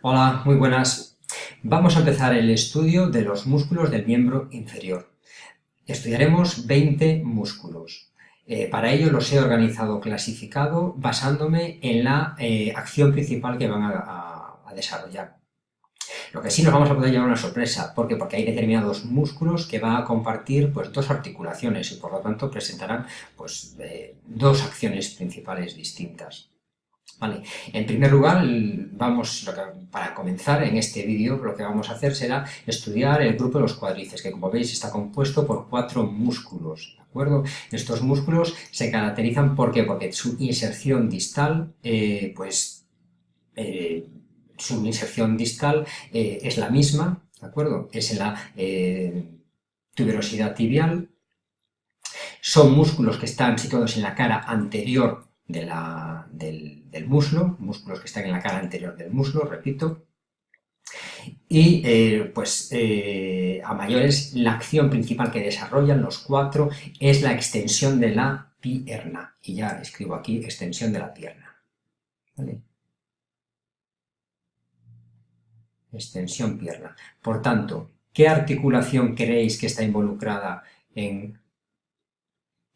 Hola, muy buenas. Vamos a empezar el estudio de los músculos del miembro inferior. Estudiaremos 20 músculos. Eh, para ello los he organizado, clasificado, basándome en la eh, acción principal que van a, desarrollar. Lo que sí nos vamos a poder llevar una sorpresa, ¿por qué? Porque hay determinados músculos que van a compartir pues, dos articulaciones y por lo tanto presentarán pues, eh, dos acciones principales distintas. En primer lugar, vamos, para comenzar en este vídeo, lo que vamos a hacer será estudiar el grupo de los cuádriceps, que como veis está compuesto por cuatro músculos, ¿de acuerdo? Estos músculos se caracterizan, ¿por qué? Porque su inserción distal, eh, pues, eh, su inserción distal eh, es la misma, ¿de acuerdo? Es en la tuberosidad tibial, son músculos que están situados en la cara anterior del, muslo, músculos que están en la cara anterior del muslo, repito, y eh, pues eh, a mayores la acción principal que desarrollan los cuatro es la extensión de la pierna. Y ya escribo aquí extensión de la pierna. Extensión pierna. Por tanto, ¿qué articulación creéis que está involucrada en...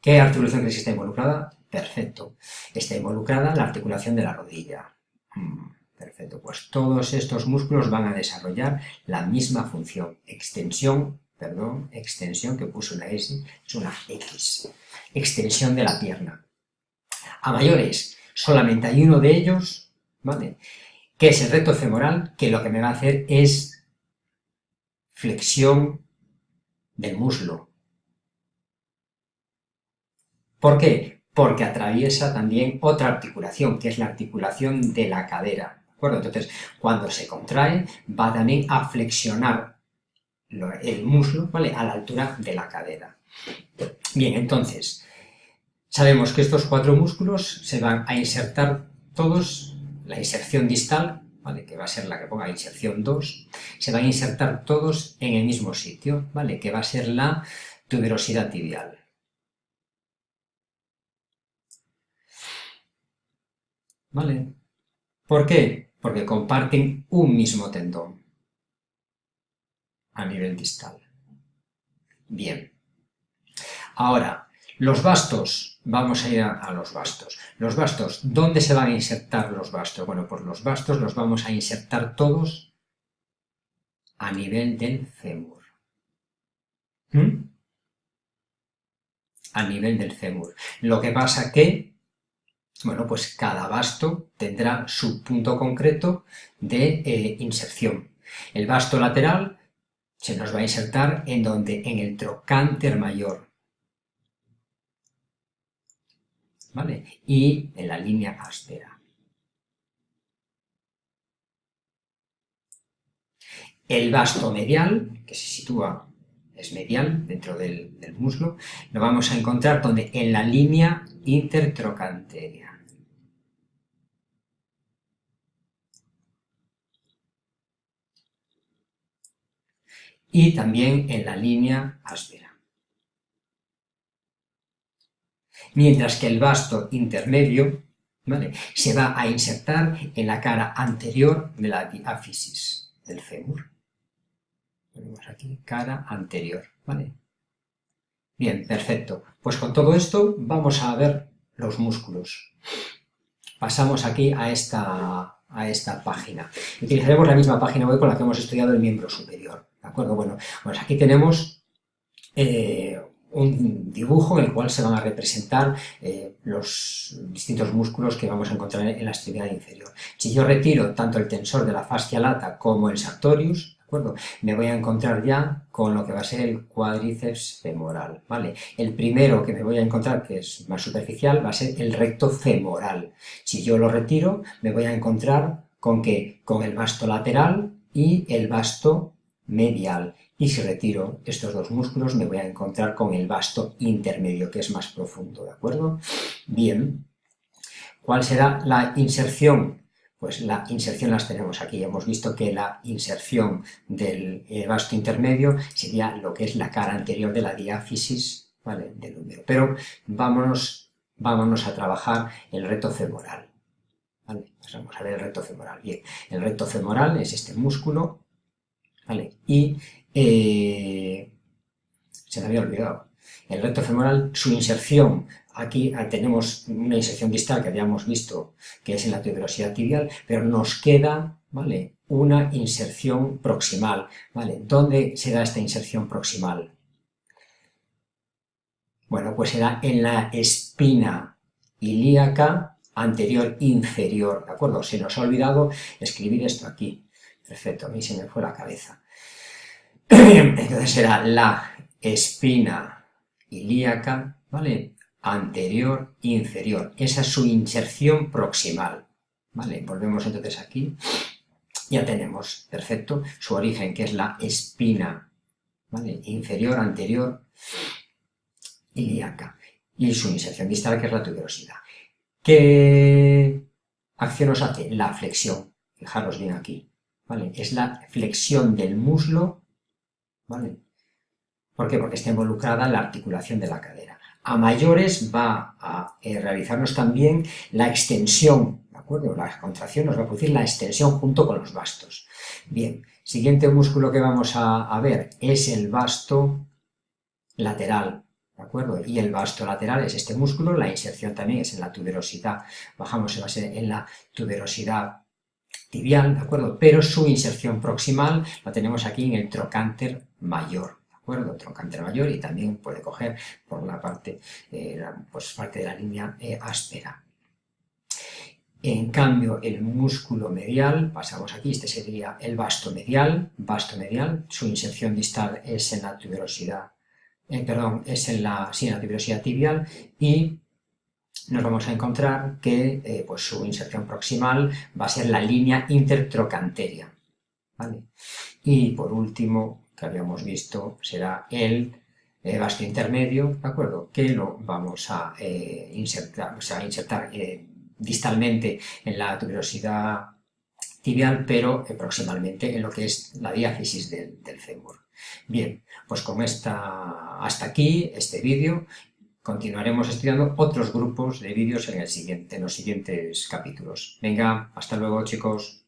¿Qué articulación creéis que está involucrada? Perfecto. Está involucrada la articulación de la rodilla. Mm, perfecto. Pues todos estos músculos van a desarrollar la misma función. Extensión, perdón, extensión que puso una S, es una X. Extensión de la pierna. A mayores, solamente hay uno de ellos, ¿vale? Que es el recto femoral, que lo que me va a hacer es flexión del muslo. ¿Por qué? Porque atraviesa también otra articulación, que es la articulación de la cadera. ¿De acuerdo? Entonces, cuando se contrae, va también a flexionar el muslo ¿vale? a la altura de la cadera. Bien, entonces, sabemos que estos cuatro músculos se van a insertar todos, la inserción distal, ¿vale? que va a ser la que ponga inserción 2, se van a insertar todos en el mismo sitio, ¿vale? que va a ser la tuberosidad tibial. ¿Vale? ¿Por qué? Porque comparten un mismo tendón a nivel distal. Bien. Ahora, los bastos, vamos a ir a, los bastos. Los bastos, ¿dónde se van a insertar los bastos? Bueno, pues los bastos los vamos a insertar todos a nivel del fémur. ¿Mm? A nivel del fémur. Lo que pasa que bueno, pues cada basto tendrá su punto concreto de eh, inserción. El basto lateral se nos va a insertar en donde, en el trocánter mayor, ¿vale? Y en la línea áspera. El basto medial, que se sitúa, es medial, dentro del, muslo, lo vamos a encontrar donde en la línea intertrocanteria. y también en la línea áspera. Mientras que el vasto intermedio se va a insertar en la cara anterior de la diáfisis del fémur. Ponemos aquí cara anterior, ¿vale? Bien, perfecto. Pues con todo esto vamos a ver los músculos. Pasamos aquí a esta, a esta página. Utilizaremos la misma página web con la que hemos estudiado el miembro superior. ¿De acuerdo? Bueno, pues aquí tenemos eh, un dibujo en el cual se van a representar eh, los distintos músculos que vamos a encontrar en la extremidad inferior. Si yo retiro tanto el tensor de la fascia lata como el sartorius, ¿de Me voy a encontrar ya con lo que va a ser el cuádriceps femoral, ¿vale? El primero que me voy a encontrar, que es más superficial, va a ser el recto femoral. Si yo lo retiro, me voy a encontrar con que con el vasto lateral y el vasto medial y si retiro estos dos músculos me voy a encontrar con el vasto intermedio que es más profundo, ¿de acuerdo? Bien, ¿cuál será la inserción? Pues la inserción las tenemos aquí, hemos visto que la inserción del eh, vasto intermedio sería lo que es la cara anterior de la diáfisis ¿vale? del húmero, pero vámonos, vámonos a trabajar el reto femoral. ¿vale? vamos a ver el recto femoral. Bien, el recto femoral es este músculo, ¿vale? Y eh, se me había olvidado. El recto femoral, su inserción, aquí tenemos una inserción distal que habíamos visto que es en la tuberosidad tibial, pero nos queda, ¿vale? Una inserción proximal, ¿vale? ¿Dónde se da esta inserción proximal? Bueno, pues será en la espina ilíaca anterior inferior, ¿de acuerdo? Se nos ha olvidado escribir esto aquí. Perfecto, a mí se me fue la cabeza. Entonces será la espina ilíaca, ¿vale? Anterior, inferior. Esa es su inserción proximal, ¿vale? Volvemos entonces aquí. Ya tenemos, perfecto, su origen, que es la espina, ¿vale? Inferior, anterior, ilíaca. Y su inserción distal, que es la tuberosidad. ¿Qué acción nos hace? La flexión. Fijaros bien aquí. ¿vale? Es la flexión del muslo, ¿vale? ¿Por qué? Porque está involucrada la articulación de la cadera. A mayores va a eh, realizarnos también la extensión, ¿de acuerdo? La contracción nos va a producir la extensión junto con los bastos. Bien, siguiente músculo que vamos a, ver es el basto lateral, ¿de acuerdo? Y el vasto lateral es este músculo, la inserción también es en la tuberosidad, bajamos en, base en la tuberosidad tibial, ¿de acuerdo? Pero su inserción proximal la tenemos aquí en el trocánter mayor, ¿de acuerdo? Mayor y también puede coger por la parte, eh, pues parte de la línea eh, áspera. En cambio, el músculo medial, pasamos aquí, este sería el vasto medial, vasto medial, su inserción distal es en la tuberosidad eh, perdón, es en la, sí, tuberosidad tibial y nos vamos a encontrar que pues su inserción proximal va a ser la línea intertrocanteria. Y por último, que habíamos visto, será el eh, intermedio, ¿de acuerdo? Que lo vamos a insertar, o insertar distalmente en la tuberosidad tibial, pero proximalmente en lo que es la diáfisis del, del fémur. Bien, pues con esta, hasta aquí este vídeo. Continuaremos estudiando otros grupos de vídeos en, en los siguientes capítulos. Venga, hasta luego chicos.